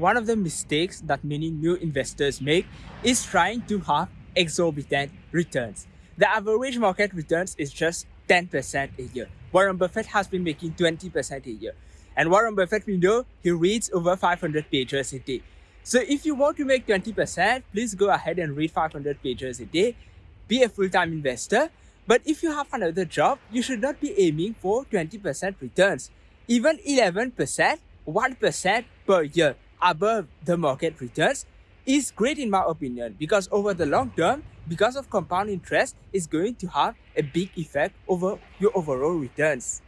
one of the mistakes that many new investors make is trying to have exorbitant returns. The average market returns is just 10% a year. Warren Buffett has been making 20% a year. And Warren Buffett, we know he reads over 500 pages a day. So if you want to make 20%, please go ahead and read 500 pages a day. Be a full-time investor. But if you have another job, you should not be aiming for 20% returns. Even 11%, 1% per year above the market returns is great in my opinion because over the long term, because of compound interest, is going to have a big effect over your overall returns.